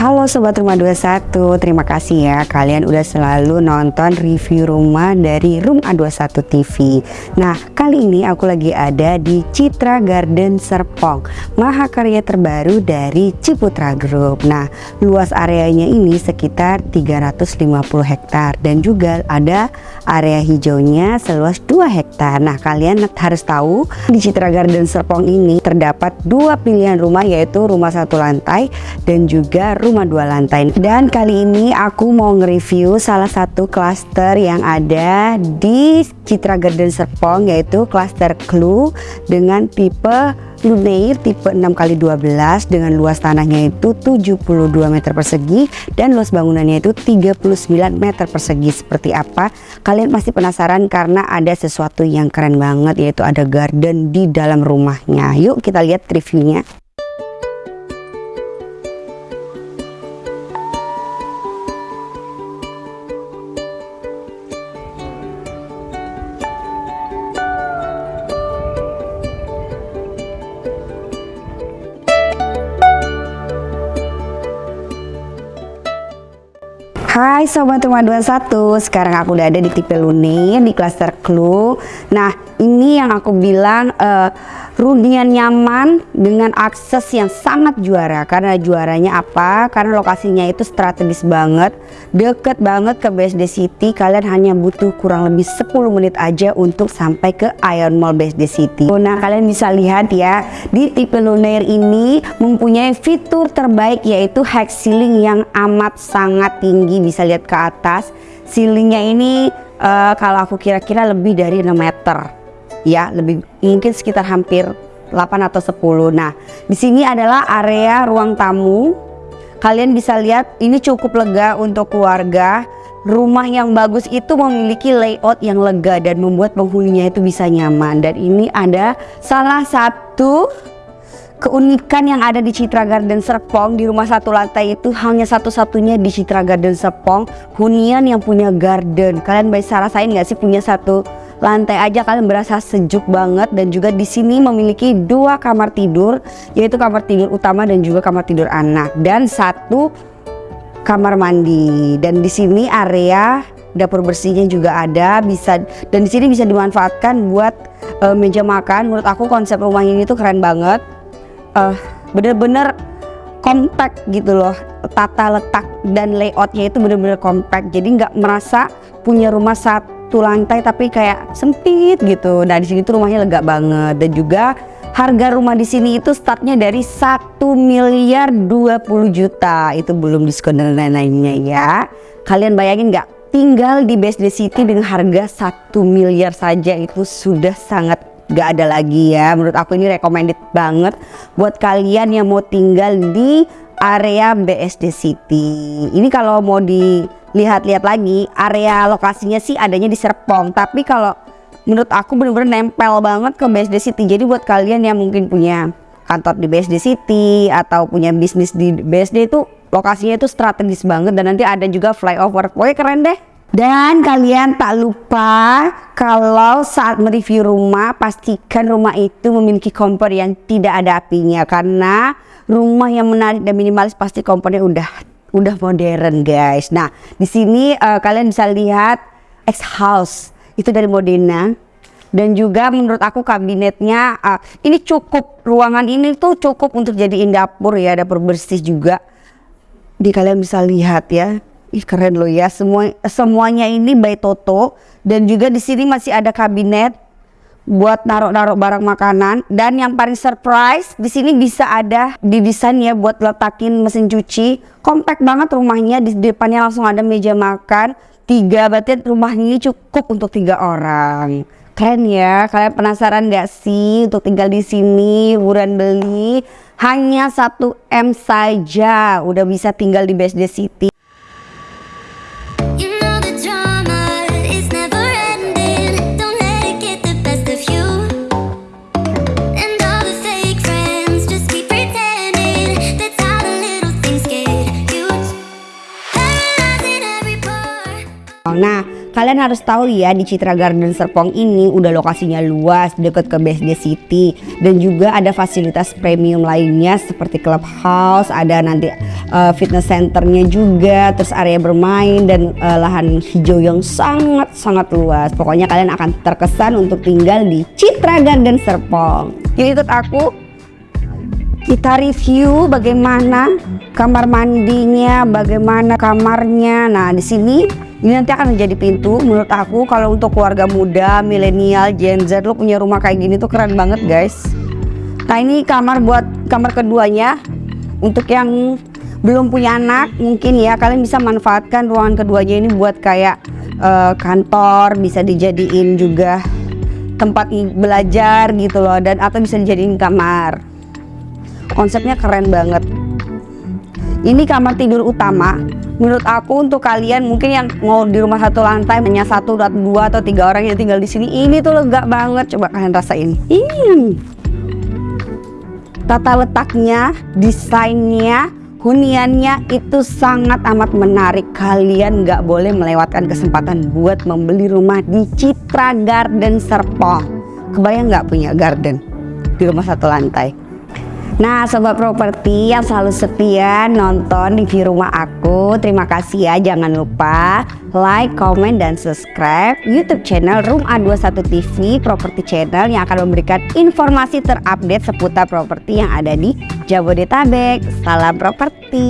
Halo Sobat Rumah 21, terima kasih ya. Kalian udah selalu nonton review rumah dari Room A21 TV Nah kali ini aku lagi ada di Citra Garden Serpong Mahakarya terbaru dari Ciputra Group. Nah luas areanya ini sekitar 350 hektar Dan juga ada area hijaunya seluas 2 hektar. Nah kalian harus tahu di Citra Garden Serpong ini terdapat dua pilihan rumah yaitu rumah satu lantai dan juga rumah rumah dua lantai. Dan kali ini aku mau nge-review salah satu klaster yang ada di Citra Garden Serpong yaitu klaster Clue dengan tipe Lunair tipe 6x12 dengan luas tanahnya itu 72 meter persegi dan luas bangunannya itu 39 meter persegi. Seperti apa? Kalian pasti penasaran karena ada sesuatu yang keren banget yaitu ada garden di dalam rumahnya. Yuk kita lihat reviewnya Hai Sobat Rumah 21 Sekarang aku udah ada di tipe Lune di cluster Clue. Nah ini yang aku bilang uh, Runian nyaman dengan akses yang sangat juara. Karena juaranya apa? Karena lokasinya itu strategis banget deket banget ke BSD City. Kalian hanya butuh kurang lebih 10 menit aja untuk sampai ke Iron Mall BSD City. Nah kalian bisa lihat ya di tipe Lunair ini mempunyai fitur terbaik yaitu high ceiling yang amat sangat tinggi. Bisa lihat ke atas ceilingnya ini uh, kalau aku kira-kira lebih dari 6 meter ya lebih mungkin sekitar hampir 8 atau 10 nah di sini adalah area ruang tamu. Kalian bisa lihat ini cukup lega untuk keluarga. Rumah yang bagus itu memiliki layout yang lega dan membuat penghuninya itu bisa nyaman. Dan ini ada salah satu keunikan yang ada di Citra Garden Serpong. Di rumah satu lantai itu hanya satu-satunya di Citra Garden Serpong. Hunian yang punya garden. Kalian bisa rasain nggak sih punya satu lantai aja kalian berasa sejuk banget dan juga di sini memiliki dua kamar tidur yaitu kamar tidur utama dan juga kamar tidur anak dan satu kamar mandi. Dan di sini area dapur bersihnya juga ada bisa dan di sini bisa dimanfaatkan buat uh, meja makan. Menurut aku konsep rumah ini tuh keren banget. Uh, bener-bener compact gitu loh tata letak dan layoutnya itu bener-bener compact. Jadi nggak merasa punya rumah satu satu lantai tapi kayak sempit gitu. Nah di sini tuh rumahnya lega banget. Dan juga harga rumah di sini itu startnya dari 1 miliar 20 juta. Itu belum diskon dan lain-lainnya ya. Kalian bayangin nggak? Tinggal di BSD City dengan harga 1 miliar saja itu sudah sangat gak ada lagi ya. Menurut aku ini recommended banget buat kalian yang mau tinggal di area BSD City. Ini kalau mau di lihat-lihat lagi area lokasinya sih adanya di Serpong. Tapi kalau menurut aku bener-bener nempel banget ke BSD City. Jadi buat kalian yang mungkin punya kantor di BSD City atau punya bisnis di BSD itu lokasinya itu strategis banget. Dan nanti ada juga flyover. Pokoknya keren deh. Dan kalian tak lupa kalau saat mereview rumah pastikan rumah itu memiliki kompor yang tidak ada apinya. Karena rumah yang menarik dan minimalis pasti kompornya udah udah modern guys. Nah di sini uh, kalian bisa lihat X House itu dari Modena dan juga menurut aku kabinetnya uh, ini cukup ruangan ini tuh cukup untuk jadiin dapur ya dapur bersih juga. Di kalian bisa lihat ya. Ih keren loh ya semua semuanya ini by Toto dan juga di sini masih ada kabinet buat naruh-naruh barang makanan. Dan yang paling surprise di sini bisa ada didesain ya buat letakin mesin cuci. Compact banget rumahnya di depannya langsung ada meja makan. Tiga berarti rumah ini cukup untuk tiga orang. Keren ya kalian penasaran gak sih untuk tinggal di sini buruan beli? Hanya 1 M saja udah bisa tinggal di BSD City Nah, kalian harus tahu ya di Citra Garden Serpong ini udah lokasinya luas, deket ke BSD City dan juga ada fasilitas premium lainnya seperti clubhouse, ada nanti uh, fitness centernya juga, terus area bermain dan uh, lahan hijau yang sangat-sangat luas. Pokoknya kalian akan terkesan untuk tinggal di Citra Garden Serpong. Yuk ikut aku kita review bagaimana kamar mandinya, bagaimana kamarnya. Nah, di sini ini nanti akan menjadi pintu. Menurut aku kalau untuk keluarga muda, milenial, Gen Z lo punya rumah kayak gini tuh keren banget, guys. Nah, ini kamar buat kamar keduanya. Untuk yang belum punya anak, mungkin ya kalian bisa manfaatkan ruangan keduanya ini buat kayak uh, kantor, bisa dijadiin juga tempat belajar gitu loh dan atau bisa dijadiin kamar konsepnya keren banget ini kamar tidur utama menurut aku untuk kalian mungkin yang mau di rumah satu lantai hanya satu atau dua atau tiga orang yang tinggal di sini ini tuh lega banget. Coba kalian rasain. Ini tata letaknya desainnya huniannya itu sangat amat menarik. Kalian nggak boleh melewatkan kesempatan buat membeli rumah di Citra Garden Serpong. Kebayang nggak punya garden di rumah satu lantai Nah sobat properti yang selalu setia nonton review rumah aku Terima kasih ya. Jangan lupa like, comment, dan subscribe youtube channel Room A21 TV Property Channel yang akan memberikan informasi terupdate seputar properti yang ada di Jabodetabek. Salam properti